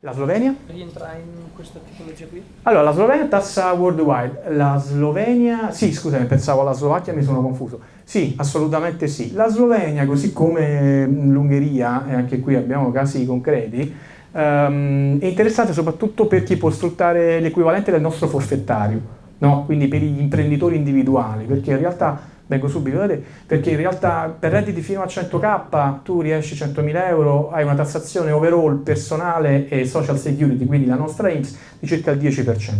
La Slovenia? Rientra in questa tipologia qui? Allora, la Slovenia tassa worldwide, la Slovenia, sì scusami, pensavo alla Slovacchia, mi sono confuso. Sì, assolutamente sì. La Slovenia, così come l'Ungheria, e anche qui abbiamo casi concreti, ehm, è interessante soprattutto per chi può sfruttare l'equivalente del nostro forfettario, no? quindi per gli imprenditori individuali, perché in realtà vengo subito da te, perché in realtà per redditi fino a 100k tu riesci 100.000 euro, hai una tassazione overall personale e social security, quindi la nostra IMSS, di circa il 10%.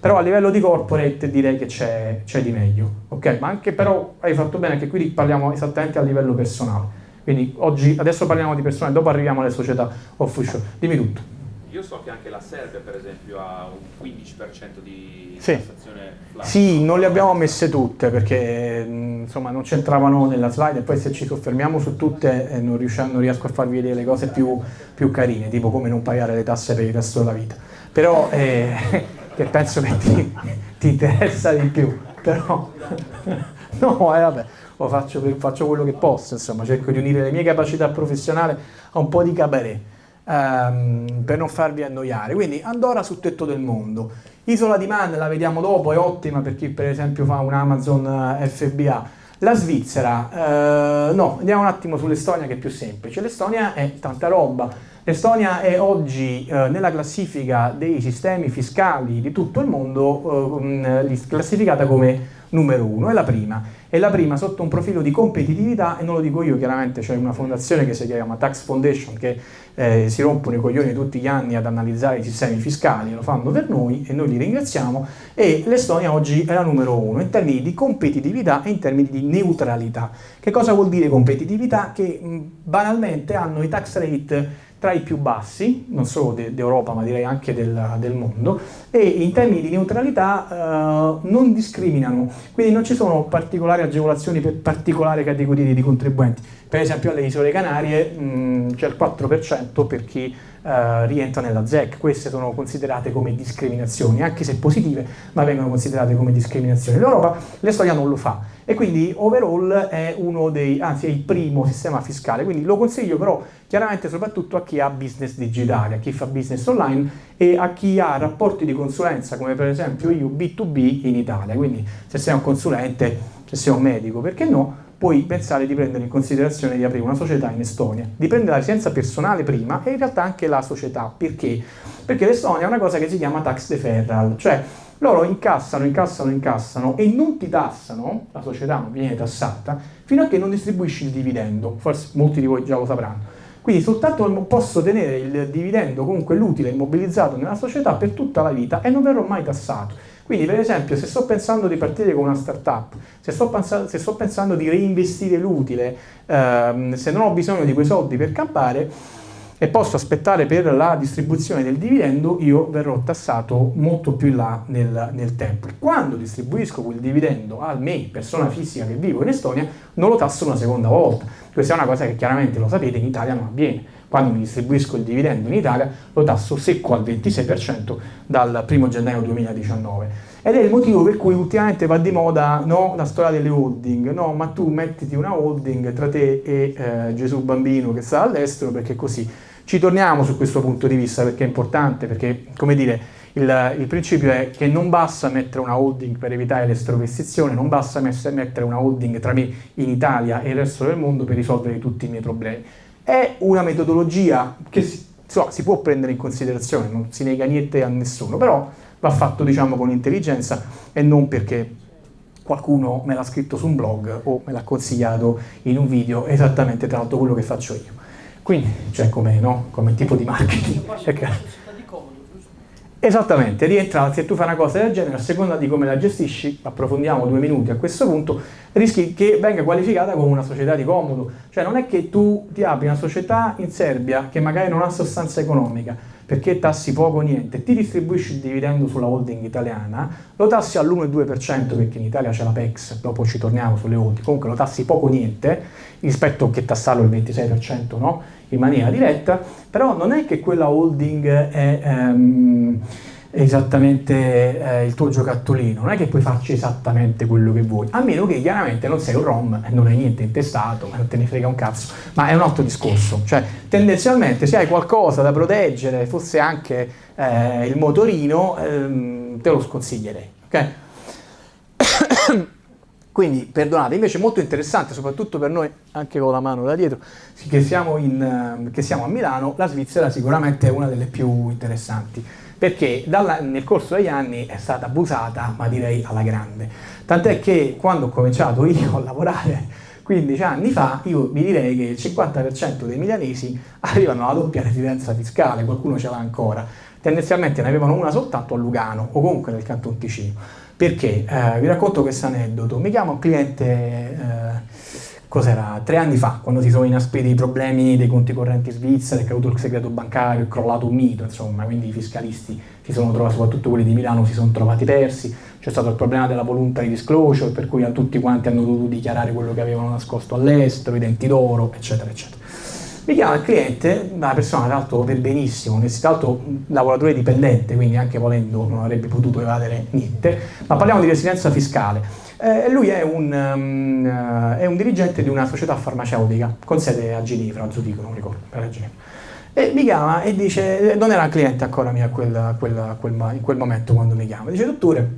Però a livello di corporate direi che c'è, di meglio, ok? Ma anche però hai fatto bene, anche qui parliamo esattamente a livello personale. Quindi oggi, adesso parliamo di personale, dopo arriviamo alle società offshore. Dimmi tutto. Io so che anche la Serbia, per esempio, ha un 15% di sì. tassazione flash. Sì, non le abbiamo messe tutte perché insomma, non c'entravano nella slide e poi se ci soffermiamo su tutte eh, non, non, riesco a farvi vedere le cose più, più, carine, tipo come non pagare le tasse per il resto della vita. Però, eh, che penso che ti, ti, interessa di più. Però, no, eh, vabbè, faccio, faccio quello che posso, insomma, cerco di unire le mie capacità professionali a un po' di cabaret ehm, per non farvi annoiare. Quindi Andorra sul tetto del mondo. Isola di Man la vediamo dopo, è ottima per chi per esempio fa un Amazon eh, FBA. La Svizzera, eh, no, andiamo un attimo sull'Estonia che è più semplice. L'Estonia è tanta roba. L'Estonia è oggi eh, nella classifica dei sistemi fiscali di tutto il mondo eh, classificata come numero uno, è la prima. È la prima sotto un profilo di competitività e non lo dico io, chiaramente c'è una fondazione che si chiama Tax Foundation che eh, si rompono i coglioni tutti gli anni ad analizzare i sistemi fiscali, lo fanno per noi e noi li ringraziamo e l'Estonia oggi è la numero uno in termini di competitività e in termini di neutralità. Che cosa vuol dire competitività? Che mh, banalmente hanno i tax rate tra i più bassi, non solo d'Europa ma direi anche del, del, mondo, e in termini di neutralità eh, non discriminano, quindi non ci sono particolari agevolazioni per particolari categorie di contribuenti. Per esempio alle isole Canarie c'è il 4% per chi eh, rientra nella ZEC, queste sono considerate come discriminazioni, anche se positive, ma vengono considerate come discriminazioni. L'Europa, l'Estonia non lo fa e quindi overall è uno dei, anzi è il primo sistema fiscale, quindi lo consiglio però chiaramente soprattutto a chi ha business digitale, a chi fa business online e a chi ha rapporti di consulenza come per esempio io B2B in Italia, quindi se sei un consulente, se sei un medico, perché no? puoi pensare di prendere in considerazione di aprire una società in Estonia, di prendere la residenza personale prima e in realtà anche la società, perché? Perché l'Estonia è una cosa che si chiama tax deferral, cioè loro incassano, incassano, incassano e non ti tassano, la società non viene tassata, fino a che non distribuisci il dividendo, forse molti di voi già lo sapranno. Quindi soltanto posso tenere il dividendo, comunque l'utile immobilizzato nella società per tutta la vita e non verrò mai tassato. Quindi per esempio se sto pensando di partire con una startup, se sto, pensando, se sto pensando di reinvestire l'utile, ehm, se non ho bisogno di quei soldi per campare, e posso aspettare per la distribuzione del dividendo, io verrò tassato molto più in là nel, nel tempo. Quando distribuisco quel dividendo a me, persona fisica che vivo in Estonia, non lo tasso una seconda volta. Questa è una cosa che chiaramente lo sapete, in Italia non avviene. Quando mi distribuisco il dividendo in Italia lo tasso secco al 26% dal 1 gennaio 2019. Ed è il motivo per cui ultimamente va di moda no, la storia delle holding, no, ma tu mettiti una holding tra te e eh, Gesù bambino che sta all'estero perché così ci torniamo su questo punto di vista perché è importante, perché come dire, il, il, principio è che non basta mettere una holding per evitare l'estrovestizione, non basta mettere una holding tra me in Italia e il resto del mondo per risolvere tutti i miei problemi. È una metodologia che si, insomma, si può prendere in considerazione, non si nega niente a nessuno, però va fatto diciamo con intelligenza e non perché qualcuno me l'ha scritto su un blog o me l'ha consigliato in un video esattamente tra l'altro quello che faccio io. Quindi, cioè come, no? come tipo di marketing. Esattamente, rientra, se tu fai una cosa del genere, a seconda di come la gestisci, approfondiamo due minuti a questo punto, rischi che venga qualificata come una società di comodo. Cioè non è che tu ti apri una società in Serbia che magari non ha sostanza economica, perché tassi poco o niente, ti distribuisci il dividendo sulla holding italiana, lo tassi all'1,2% perché in Italia c'è la PEX, dopo ci torniamo sulle holding, comunque lo tassi poco o niente, rispetto a che tassarlo il 26% no? in maniera diretta, però non è che quella holding è... Um, esattamente eh, il tuo giocattolino, non è che puoi farci esattamente quello che vuoi, a meno che chiaramente non sei un ROM e non hai niente intestato, non te ne frega un cazzo, ma è un altro discorso, cioè tendenzialmente se hai qualcosa da proteggere, fosse anche eh, il motorino, ehm, te lo sconsiglierei, ok? Quindi perdonate, invece è molto interessante, soprattutto per noi, anche con la mano da dietro, che siamo, in, che siamo a Milano, la Svizzera sicuramente è una delle più interessanti, perché dalla, nel corso degli anni è stata abusata, ma direi alla grande. Tant'è che quando ho cominciato io a lavorare 15 anni fa, io vi direi che il 50% dei milanesi arrivano alla doppia residenza fiscale, qualcuno ce l'ha ancora. Tendenzialmente ne avevano una soltanto a Lugano o comunque nel Canton Ticino. Perché? Eh, vi racconto questo aneddoto. Mi chiama un cliente, eh, cos'era, tre anni fa, quando si sono inaspriti i problemi dei conti correnti svizzeri, è caduto il segreto bancario, è crollato un mito, insomma, quindi i fiscalisti si sono trovati, soprattutto quelli di Milano, si sono trovati persi. C'è stato il problema della voluntary disclosure, per cui tutti quanti hanno dovuto dichiarare quello che avevano nascosto all'estero, i denti d'oro, eccetera, eccetera. Mi chiama il cliente, una persona tra l'altro per benissimo, tra l'altro lavoratore dipendente, quindi anche volendo non avrebbe potuto evadere niente, ma parliamo di residenza fiscale. Eh, lui è un, um, è un, dirigente di una società farmaceutica con sede a Ginevra, a Zurigo, non ricordo, per a Ginevra. E mi chiama e dice, non era cliente ancora mio quel, quel, quel, in quel momento quando mi chiama, dice dottore,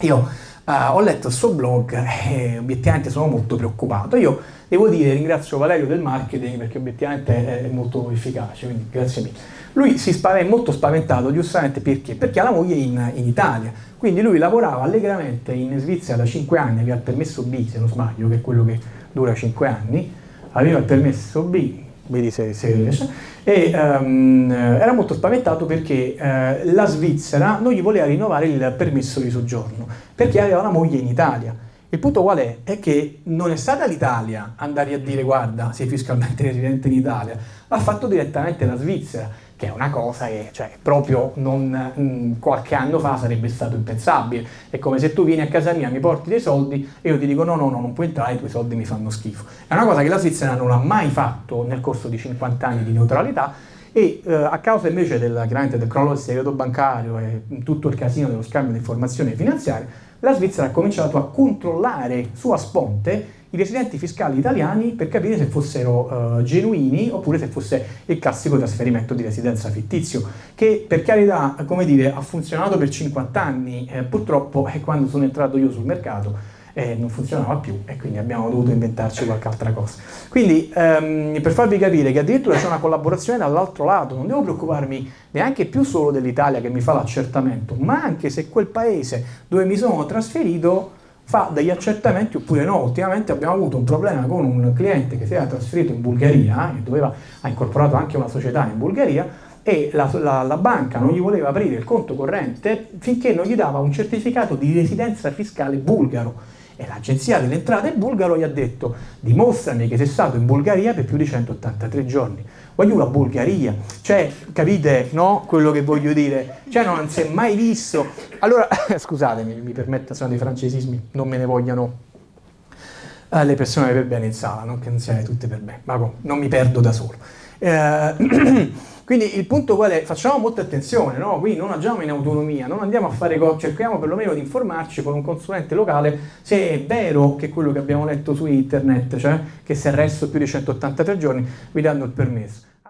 io Uh, ho letto il suo blog e obiettivamente sono molto preoccupato. Io devo dire, ringrazio Valerio del marketing perché obiettivamente è molto efficace, quindi grazie mille. Lui si spaventa, è molto spaventato, giustamente perché? Perché ha la moglie in, in, Italia, quindi lui lavorava allegramente in Svizzera da 5 anni, aveva il permesso B se non sbaglio, che è quello che dura 5 anni, aveva il permesso B, vedi se, se riesce, e um, era molto spaventato perché uh, la Svizzera non gli voleva rinnovare il permesso di soggiorno, perché aveva una moglie in Italia. Il punto qual è? È che non è stata l'Italia andare a dire guarda, sei fiscalmente residente in Italia, l'ha fatto direttamente la Svizzera, che è una cosa che cioè, proprio non, mm, qualche anno fa sarebbe stato impensabile. È come se tu vieni a casa mia, mi porti dei soldi e io ti dico no, no, no, non puoi entrare, i tuoi soldi mi fanno schifo. È una cosa che la Svizzera non ha mai fatto nel corso di 50 anni di neutralità e eh, a causa invece del, del crollo del segreto bancario e tutto il casino dello scambio di informazioni finanziarie, la Svizzera ha cominciato a controllare su a sponte i residenti fiscali italiani per capire se fossero uh, genuini oppure se fosse il classico trasferimento di residenza fittizio, che per carità, come dire, ha funzionato per 50 anni, eh, purtroppo eh, quando sono entrato io sul mercato eh, non funzionava più e quindi abbiamo dovuto inventarci qualche altra cosa. Quindi ehm, per farvi capire che addirittura c'è una collaborazione dall'altro lato, non devo preoccuparmi neanche più solo dell'Italia che mi fa l'accertamento, ma anche se quel paese dove mi sono trasferito fa degli accertamenti oppure no. Ultimamente abbiamo avuto un problema con un cliente che si era trasferito in Bulgaria, che doveva, ha incorporato anche una società in Bulgaria, e la, la, la, banca non gli voleva aprire il conto corrente finché non gli dava un certificato di residenza fiscale bulgaro e l'agenzia delle entrate bulgaro gli ha detto dimostrami che sei stato in Bulgaria per più di 183 giorni. Voglio la Bulgaria, cioè capite no? quello che voglio dire? Cioè non si è mai visto. Allora, scusatemi, mi permetta, sono dei francesismi, non me ne vogliano eh, le persone per bene in sala, non che non siano tutte per bene, ma non mi perdo da solo. Eh, Quindi il punto qual è? Facciamo molta attenzione, no? Quindi non agiamo in autonomia, non andiamo a fare cose, cerchiamo perlomeno di informarci con un consulente locale se è vero che quello che abbiamo letto su internet, cioè che se resto più di 183 giorni vi danno il permesso.